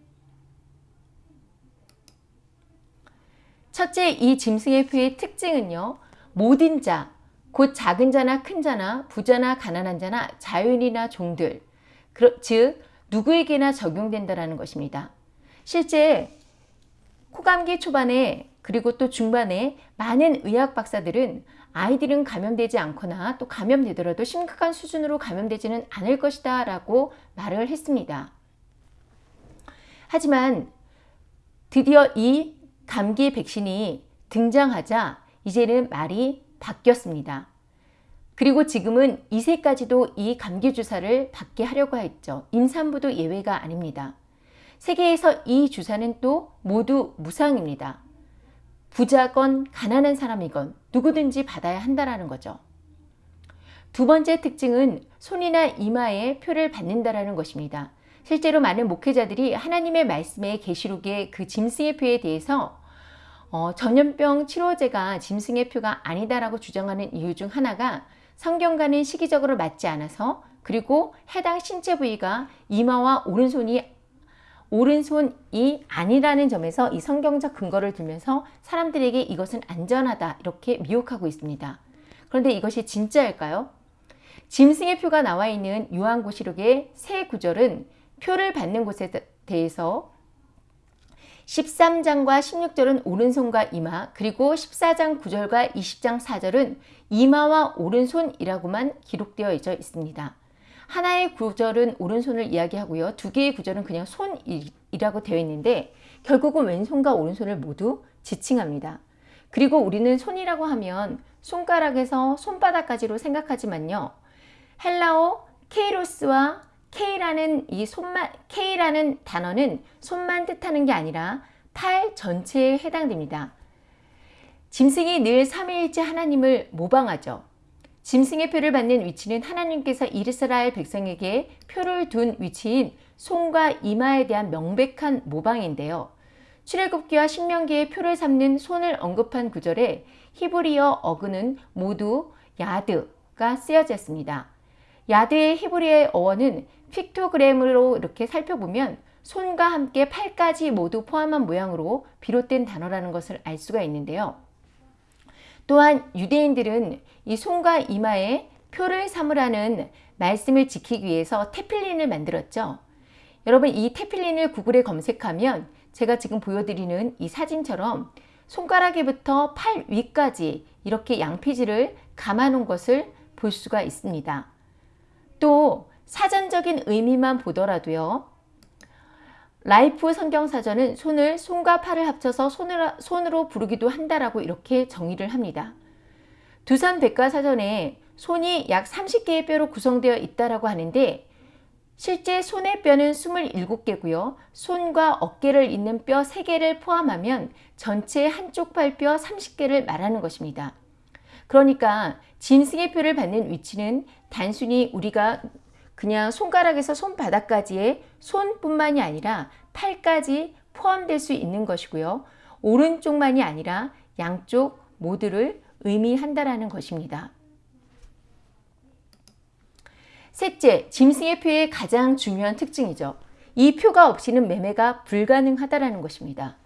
Speaker 1: 첫째 이 짐승의 표의 특징은요. 모든 자, 곧 작은 자나 큰 자나 부자나 가난한 자나 자연이나 종들, 즉 누구에게나 적용된다는 것입니다. 실제 코감기 초반에 그리고 또 중반에 많은 의학 박사들은 아이들은 감염되지 않거나 또 감염되더라도 심각한 수준으로 감염되지는 않을 것이다 라고 말을 했습니다. 하지만 드디어 이 감기 백신이 등장하자 이제는 말이 바뀌었습니다. 그리고 지금은 2세까지도 이 감기 주사를 받게 하려고 했죠. 임산부도 예외가 아닙니다. 세계에서 이 주사는 또 모두 무상입니다. 부자건 가난한 사람이건 누구든지 받아야 한다는 거죠. 두 번째 특징은 손이나 이마에 표를 받는다는 것입니다. 실제로 많은 목회자들이 하나님의 말씀의 계시록의 그 짐승의 표에 대해서 어, 전염병 치료제가 짐승의 표가 아니다라고 주장하는 이유 중 하나가 성경과는 시기적으로 맞지 않아서 그리고 해당 신체 부위가 이마와 오른손이 오른손이 아니라는 점에서 이 성경적 근거를 들면서 사람들에게 이것은 안전하다 이렇게 미혹하고 있습니다. 그런데 이것이 진짜일까요? 짐승의 표가 나와 있는 요한고시록의 새 구절은 표를 받는 곳에 대해서 13장과 16절은 오른손과 이마 그리고 14장 9절과 20장 4절은 이마와 오른손이라고만 기록되어 있습니다. 하나의 구절은 오른손을 이야기하고요. 두 개의 구절은 그냥 손이라고 되어 있는데 결국은 왼손과 오른손을 모두 지칭합니다. 그리고 우리는 손이라고 하면 손가락에서 손바닥까지로 생각하지만요. 헬라어 케이로스와 K라는 이 손만 K라는 단어는 손만 뜻하는 게 아니라 팔 전체에 해당됩니다. 짐승이 늘 삼위일체 하나님을 모방하죠. 짐승의 표를 받는 위치는 하나님께서 이스라엘 백성에게 표를 둔 위치인 손과 이마에 대한 명백한 모방인데요. 출애굽기와 신명기의 표를 삼는 손을 언급한 구절에 히브리어 어근은 모두 야드가 쓰여졌습니다. 야드의 히브리어 어원은 픽토그램으로 이렇게 살펴보면 손과 함께 팔까지 모두 포함한 모양으로 비롯된 단어라는 것을 알 수가 있는데요. 또한 유대인들은 이 손과 이마에 표를 삼으라는 말씀을 지키기 위해서 테필린을 만들었죠. 여러분 이 테필린을 구글에 검색하면 제가 지금 보여드리는 이 사진처럼 손가락에부터 팔 위까지 이렇게 양피지를 감아 놓은 것을 볼 수가 있습니다. 또 사전적인 의미만 보더라도요. 라이프 성경사전은 손을 손과 팔을 합쳐서 손으로, 손으로 부르기도 한다라고 이렇게 정의를 합니다. 두산 백과사전에 손이 약 30개의 뼈로 구성되어 있다라고 하는데 실제 손의 뼈는 27개고요. 손과 어깨를 잇는 뼈 3개를 포함하면 전체 한쪽 팔뼈 30개를 말하는 것입니다. 그러니까 짐승의 표를 받는 위치는 단순히 우리가 그냥 손가락에서 손바닥까지의 손뿐만이 아니라 팔까지 포함될 수 있는 것이고요. 오른쪽만이 아니라 양쪽 모두를 의미한다라는 것입니다. 셋째, 짐승의 표의 가장 중요한 특징이죠. 이 표가 없이는 매매가 불가능하다라는 것입니다.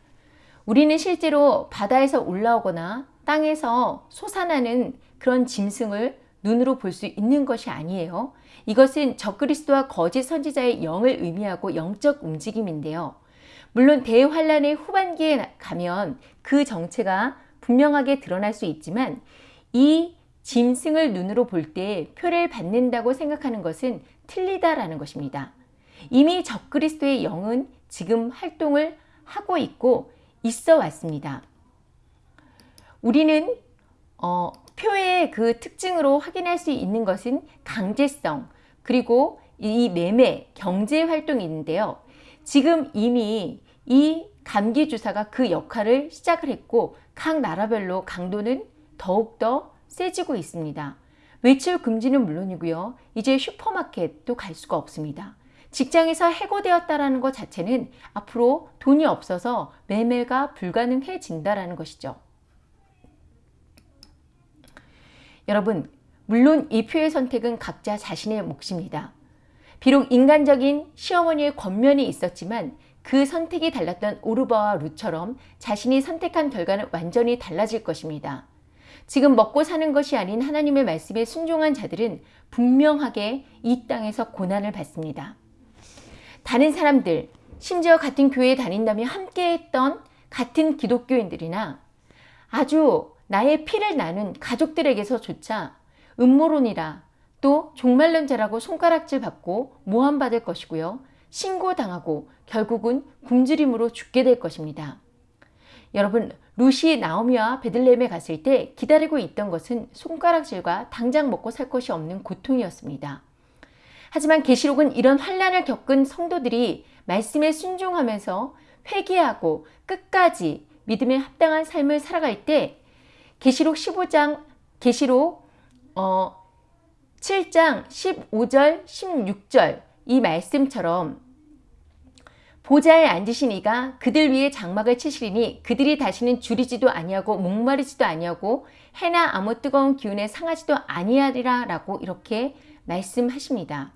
Speaker 1: 우리는 실제로 바다에서 올라오거나 땅에서 솟아나는 그런 짐승을 눈으로 볼 수 있는 것이 아니에요. 이것은 적그리스도와 거짓 선지자의 영을 의미하고 영적 움직임인데요. 물론 대환란의 후반기에 가면 그 정체가 분명하게 드러날 수 있지만 이 짐승을 눈으로 볼 때 표를 받는다고 생각하는 것은 틀리다라는 것입니다. 이미 적그리스도의 영은 지금 활동을 하고 있고 있어 왔습니다. 우리는 어, 표의 그 특징으로 확인할 수 있는 것은 강제성 그리고 이 매매 경제 활동이 있는데요. 지금 이미 이 감기 주사가 그 역할을 시작을 했고 각 나라별로 강도는 더욱더 세지고 있습니다. 외출 금지는 물론이고요. 이제 슈퍼마켓도 갈 수가 없습니다. 직장에서 해고되었다는 것 자체는 앞으로 돈이 없어서 매매가 불가능해진다는 것이죠. 여러분, 물론 이 표의 선택은 각자 자신의 몫입니다. 비록 인간적인 시어머니의 권면이 있었지만 그 선택이 달랐던 오르바와 루처럼 자신이 선택한 결과는 완전히 달라질 것입니다. 지금 먹고 사는 것이 아닌 하나님의 말씀에 순종한 자들은 분명하게 이 땅에서 고난을 받습니다. 다른 사람들, 심지어 같은 교회에 다닌다며 함께했던 같은 기독교인들이나 아주 나의 피를 나눈 가족들에게서조차 음모론이라 또 종말론자라고 손가락질 받고 모함받을 것이고요. 신고당하고 결국은 굶주림으로 죽게 될 것입니다. 여러분 루시 나오미와 베들레헴에 갔을 때 기다리고 있던 것은 손가락질과 당장 먹고 살 것이 없는 고통이었습니다. 하지만 계시록은 이런 환란을 겪은 성도들이 말씀에 순종하면서 회개하고 끝까지 믿음에 합당한 삶을 살아갈 때 계시록 15장 계시록 어 7장 15절 16절 이 말씀처럼 보좌에 앉으신 이가 그들 위에 장막을 치시리니 그들이 다시는 줄이지도 아니하고 목마르지도 아니하고 해나 아무 뜨거운 기운에 상하지도 아니하리라 라고 이렇게 말씀하십니다.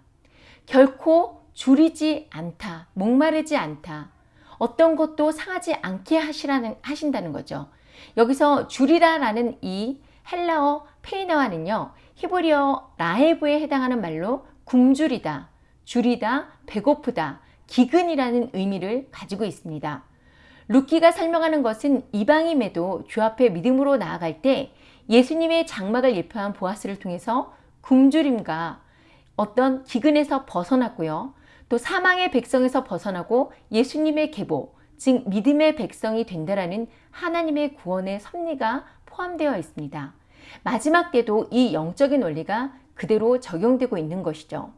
Speaker 1: 결코 줄이지 않다. 목마르지 않다. 어떤 것도 상하지 않게 하시라는, 하신다는 거죠. 여기서 줄이라라는 이 헬라어 페이나와는요. 히브리어 라헤브에 해당하는 말로 굶주리다, 줄이다, 배고프다, 기근이라는 의미를 가지고 있습니다. 루키가 설명하는 것은 이방임에도 주 앞에 믿음으로 나아갈 때 예수님의 장막을 예표한 보아스를 통해서 굶주림과 어떤 기근에서 벗어났고요. 또 사망의 백성에서 벗어나고 예수님의 계보, 즉 믿음의 백성이 된다라는 하나님의 구원의 섭리가 포함되어 있습니다. 마지막 때도 이 영적인 원리가 그대로 적용되고 있는 것이죠.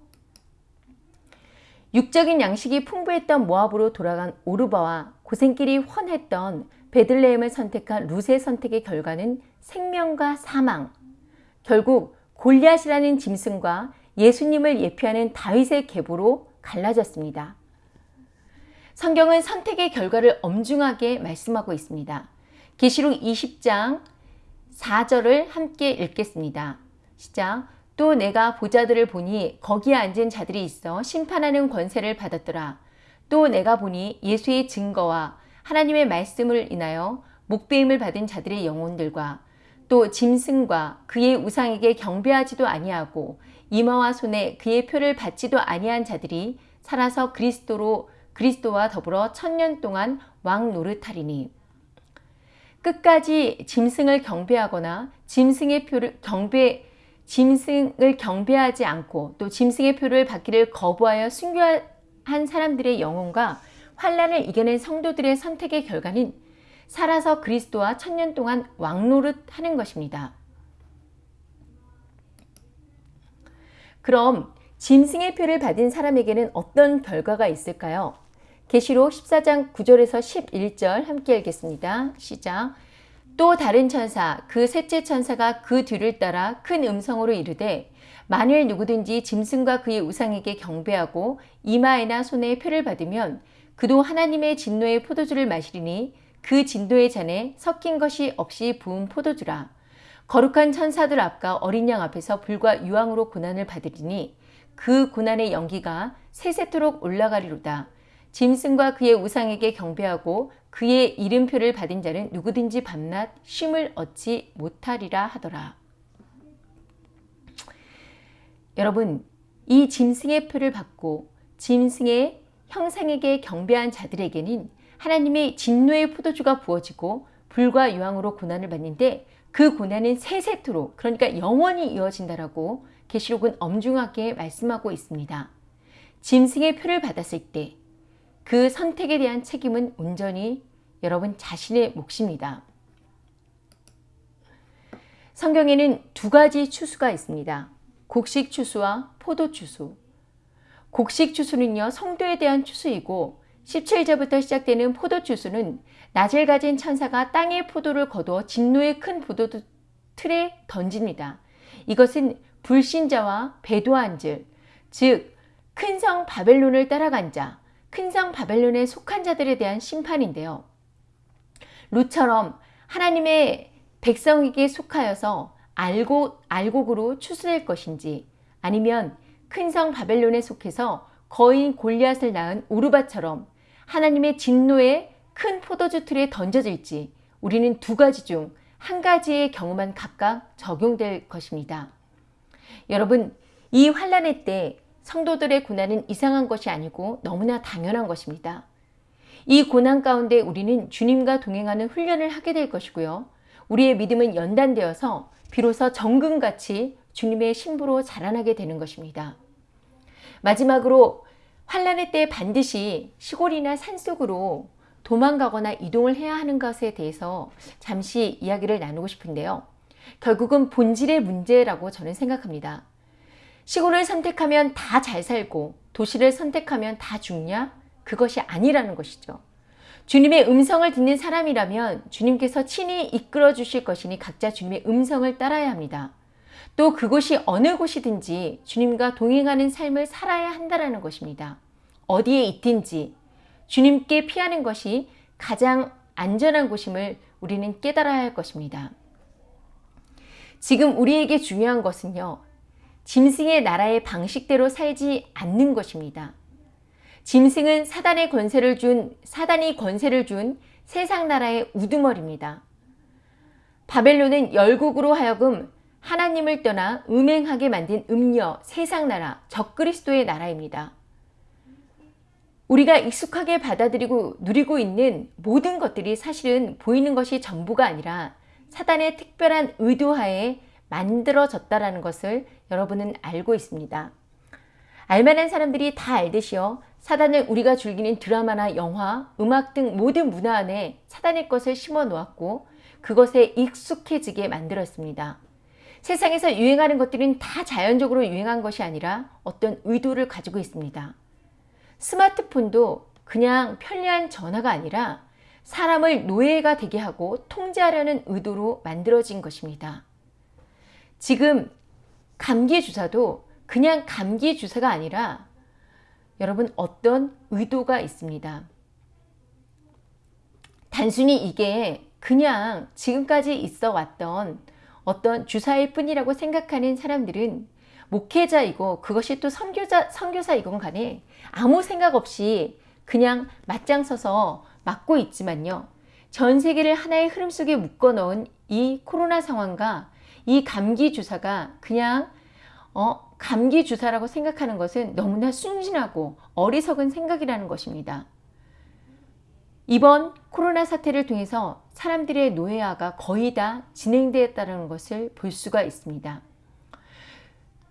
Speaker 1: 육적인 양식이 풍부했던 모압으로 돌아간 오르바와 고생길이 훤했던 베들레헴을 선택한 룻의 선택의 결과는 생명과 사망, 결국 골리앗이라는 짐승과 예수님을 예표하는 다윗의 계보로 갈라졌습니다. 성경은 선택의 결과를 엄중하게 말씀하고 있습니다. 계시록 20장 4절을 함께 읽겠습니다. 시작 또 내가 보자들을 보니 거기에 앉은 자들이 있어 심판하는 권세를 받았더라. 또 내가 보니 예수의 증거와 하나님의 말씀을 인하여 목배임을 받은 자들의 영혼들과 또 짐승과 그의 우상에게 경배하지도 아니하고 이마와 손에 그의 표를 받지도 아니한 자들이 살아서 그리스도로 그리스도와 더불어 천년 동안 왕 노릇하리니 끝까지 짐승을 경배하거나 짐승의 표를 경배 짐승을 경배하지 않고 또 짐승의 표를 받기를 거부하여 순교한 사람들의 영혼과 환란을 이겨낸 성도들의 선택의 결과는 살아서 그리스도와 천년 동안 왕노릇 하는 것입니다. 그럼 짐승의 표를 받은 사람에게는 어떤 결과가 있을까요? 계시록 14장 9절에서 11절 함께 읽겠습니다. 시작. 또 다른 천사 그 셋째 천사가 그 뒤를 따라 큰 음성으로 이르되 만일 누구든지 짐승과 그의 우상에게 경배하고 이마에나 손에 표를 받으면 그도 하나님의 진노의 포도주를 마시리니 그 진노의 잔에 섞인 것이 없이 부은 포도주라. 거룩한 천사들 앞과 어린 양 앞에서 불과 유황으로 고난을 받으리니 그 고난의 연기가 세세토록 올라가리로다. 짐승과 그의 우상에게 경배하고 그의 이름표를 받은 자는 누구든지 밤낮 쉼을 얻지 못하리라 하더라. 여러분, 이 짐승의 표를 받고 짐승의 형상에게 경배한 자들에게는 하나님의 진노의 포도주가 부어지고 불과 유황으로 고난을 받는데 그 고난은 세세토록 그러니까 영원히 이어진다라고 계시록은 엄중하게 말씀하고 있습니다. 짐승의 표를 받았을 때 그 선택에 대한 책임은 온전히 여러분 자신의 몫입니다. 성경에는 두 가지 추수가 있습니다. 곡식 추수와 포도 추수. 곡식 추수는요, 성도에 대한 추수이고 17절부터 시작되는 포도 추수는 낯을 가진 천사가 땅의 포도를 거두어 진노의 큰 포도 틀에 던집니다. 이것은 불신자와 배도한 즉, 즉, 큰 성 바벨론을 따라간 자, 큰성 바벨론에 속한 자들에 대한 심판인데요. 루처럼 하나님의 백성에게 속하여서 알고, 알곡으로 추수될 것인지 아니면 큰성 바벨론에 속해서 거인 골리앗을 낳은 오르바처럼 하나님의 진노의 큰 포도주 틀에 던져질지 우리는 두 가지 중 한 가지의 경우만 각각 적용될 것입니다. 여러분, 이 환란의 때 성도들의 고난은 이상한 것이 아니고 너무나 당연한 것입니다. 이 고난 가운데 우리는 주님과 동행하는 훈련을 하게 될 것이고요. 우리의 믿음은 연단되어서 비로소 정금같이 주님의 신부로 자라나게 되는 것입니다. 마지막으로 환란의 때 반드시 시골이나 산속으로 도망가거나 이동을 해야 하는 것에 대해서 잠시 이야기를 나누고 싶은데요. 결국은 본질의 문제라고 저는 생각합니다. 시골을 선택하면 다 잘 살고 도시를 선택하면 다 죽냐? 그것이 아니라는 것이죠. 주님의 음성을 듣는 사람이라면 주님께서 친히 이끌어 주실 것이니 각자 주님의 음성을 따라야 합니다. 또 그곳이 어느 곳이든지 주님과 동행하는 삶을 살아야 한다는 것입니다. 어디에 있든지 주님께 피하는 것이 가장 안전한 곳임을 우리는 깨달아야 할 것입니다. 지금 우리에게 중요한 것은요. 짐승의 나라의 방식대로 살지 않는 것입니다. 짐승은 사단의 권세를 준 사단이 권세를 준 세상 나라의 우두머리입니다. 바벨론은 열국으로 하여금 하나님을 떠나 음행하게 만든 음녀, 세상 나라, 적그리스도의 나라입니다. 우리가 익숙하게 받아들이고 누리고 있는 모든 것들이 사실은 보이는 것이 전부가 아니라 사단의 특별한 의도하에 만들어졌다라는 것을 여러분은 알고 있습니다. 알만한 사람들이 다 알듯이요. 사단을 우리가 즐기는 드라마나 영화, 음악 등 모든 문화 안에 사단의 것을 심어 놓았고 그것에 익숙해지게 만들었습니다. 세상에서 유행하는 것들은 다 자연적으로 유행한 것이 아니라 어떤 의도를 가지고 있습니다. 스마트폰도 그냥 편리한 전화가 아니라 사람을 노예가 되게 하고 통제하려는 의도로 만들어진 것입니다. 지금 감기 주사도 그냥 감기 주사가 아니라 여러분 어떤 의도가 있습니다. 단순히 이게 그냥 지금까지 있어 왔던 어떤 주사일 뿐이라고 생각하는 사람들은 목회자이고 그것이 또 선교자, 선교사이건 간에 아무 생각 없이 그냥 맞장 서서 맞고 있지만요. 전 세계를 하나의 흐름 속에 묶어 넣은 이 코로나 상황과 이 감기 주사가 그냥 어, 감기 주사라고 생각하는 것은 너무나 순진하고 어리석은 생각이라는 것입니다. 이번 코로나 사태를 통해서 사람들의 노예화가 거의 다 진행되었다는 것을 볼 수가 있습니다.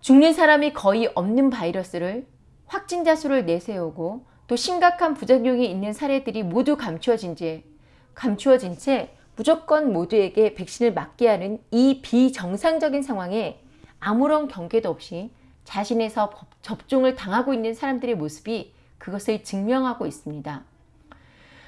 Speaker 1: 죽는 사람이 거의 없는 바이러스를 확진자 수를 내세우고 또 심각한 부작용이 있는 사례들이 모두 감추어진 채, 감추어진 채 무조건 모두에게 백신을 맞게 하는 이 비정상적인 상황에 아무런 경계도 없이 자신에서 법- 접종을 당하고 있는 사람들의 모습이 그것을 증명하고 있습니다.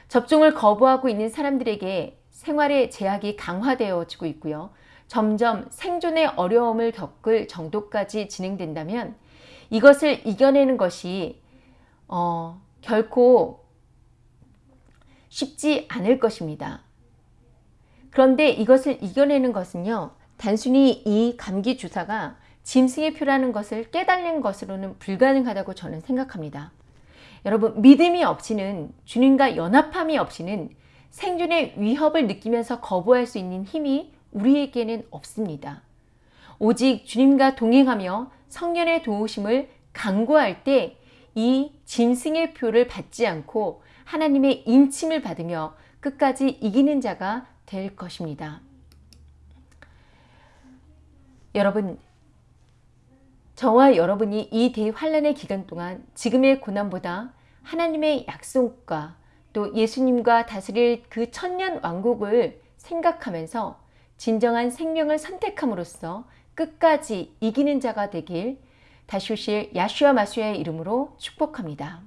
Speaker 1: 접종을 거부하고 있는 사람들에게 생활의 제약이 강화되어지고 있고요. 점점 생존의 어려움을 겪을 정도까지 진행된다면 이것을 이겨내는 것이 어, 결코 쉽지 않을 것입니다. 그런데 이것을 이겨내는 것은요, 단순히 이 감기 주사가 짐승의 표라는 것을 깨달는 것으로는 불가능하다고 저는 생각합니다. 여러분, 믿음이 없이는 주님과 연합함이 없이는 생존의 위협을 느끼면서 거부할 수 있는 힘이 우리에게는 없습니다. 오직 주님과 동행하며 성령의 도우심을 강구할 때 이 짐승의 표를 받지 않고 하나님의 인침을 받으며 끝까지 이기는 자가 될 것입니다. 여러분, 저와 여러분이 이 대환란의 기간 동안 지금의 고난보다 하나님의 약속과 또 예수님과 다스릴 그 천년 왕국을 생각하면서 진정한 생명을 선택함으로써 끝까지 이기는 자가 되길 다시 오실 야슈아 마수야의 이름으로 축복합니다.